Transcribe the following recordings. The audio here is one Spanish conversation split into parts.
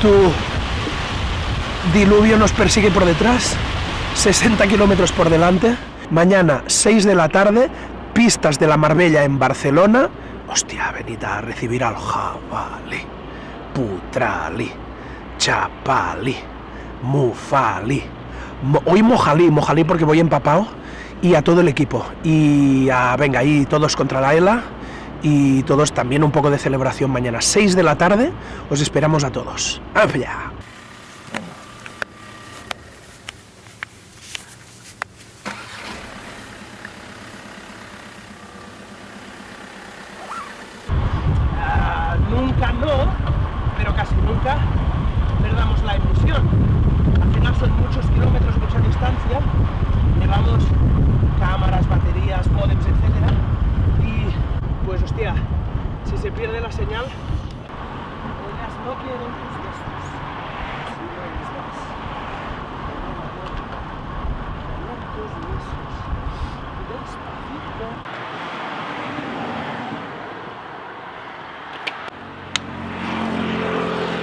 Tu diluvio nos persigue por detrás, 60 kilómetros por delante. Mañana, 6 de la tarde, pistas de la Marbella en Barcelona. Hostia, venid a recibir al jabalí, putrali, chapali, mufali. Mo- hoy mojalí, mojalí porque voy empapado. Y a todo el equipo. Y a, venga, ahí todos contra la ELA. Y todos también un poco de celebración mañana. 6 de la tarde, os esperamos a todos. ¡Allá! Ah, nunca no, pero casi nunca perdamos la ilusión.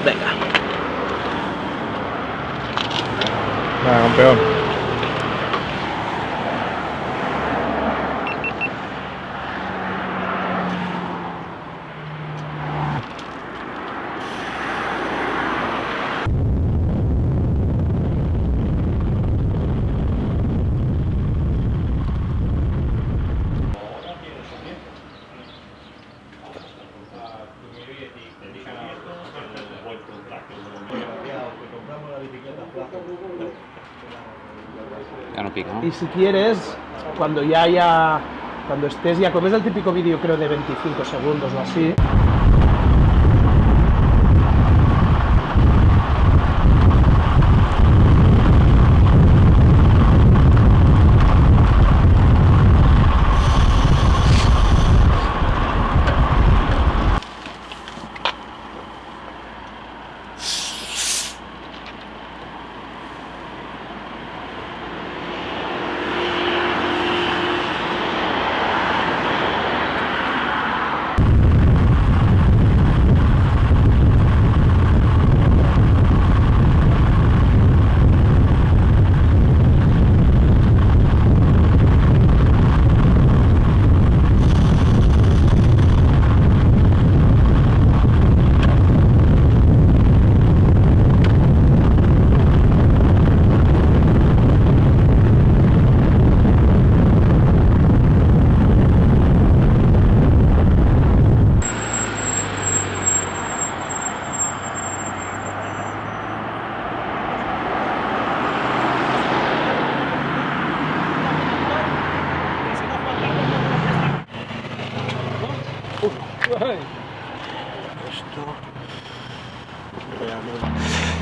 Venga. Nada, campeón. Y si quieres, cuando ya haya, cuando estés ya, como es el típico vídeo creo de 25 segundos o así,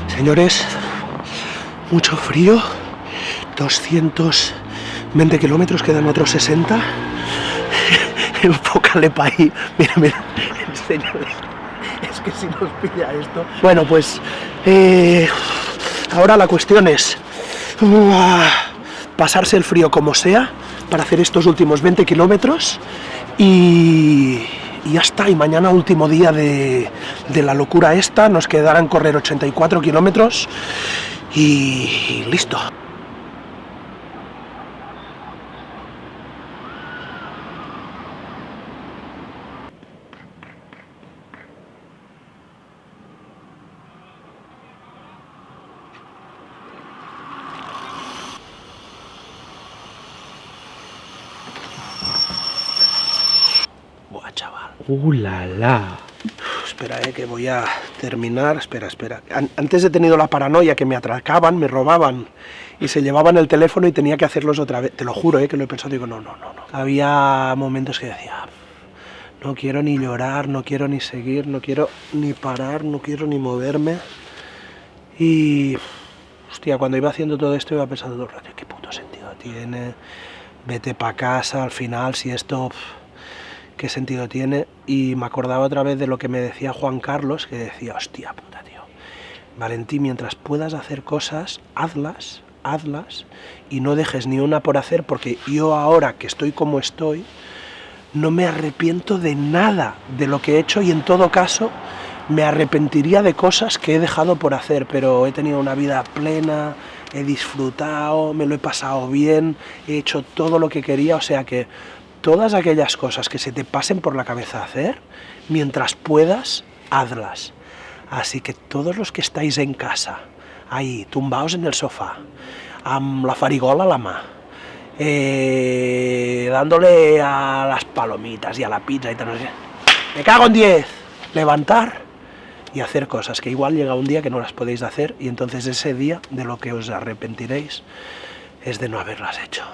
Señores, mucho frío, 220 kilómetros, quedan otros 60. Enfócale para ahí. Mira, mira, señores, es que si nos pilla esto. Bueno, pues eh, ahora la cuestión es uh, pasarse el frío como sea para hacer estos últimos 20 kilómetros y, y ya está. Y mañana, último día de, de la locura esta, nos quedarán correr 84 kilómetros y listo. ¡Uh, la, la! Espera, eh, que voy a terminar. Espera, espera. An- antes he tenido la paranoia que me atracaban, me robaban y se llevaban el teléfono y tenía que hacerlos otra vez. Te lo juro, eh, que lo he pensado. Digo, no, no, no, no. Había momentos que decía, no quiero ni llorar, no quiero ni seguir, no quiero ni parar, no quiero ni moverme. Y, hostia, cuando iba haciendo todo esto iba pensando todo el ¿qué puto sentido tiene? Vete para casa, al final, si esto qué sentido tiene. Y me acordaba otra vez de lo que me decía Juan Carlos, que decía, hostia puta, tío. Valentín, mientras puedas hacer cosas, hazlas, hazlas, y no dejes ni una por hacer, porque yo ahora que estoy como estoy, no me arrepiento de nada de lo que he hecho y en todo caso me arrepentiría de cosas que he dejado por hacer, pero he tenido una vida plena, he disfrutado, me lo he pasado bien, he hecho todo lo que quería, o sea que todas aquellas cosas que se te pasen por la cabeza hacer, mientras puedas, hazlas. Así que todos los que estáis en casa, ahí, tumbaos en el sofá, la farigola a la mà, eh, dándole a las palomitas y a la pizza y tal. Me cago en 10. Levantar y hacer cosas, que igual llega un día que no las podéis hacer y entonces ese día de lo que os arrepentiréis es de no haberlas hecho.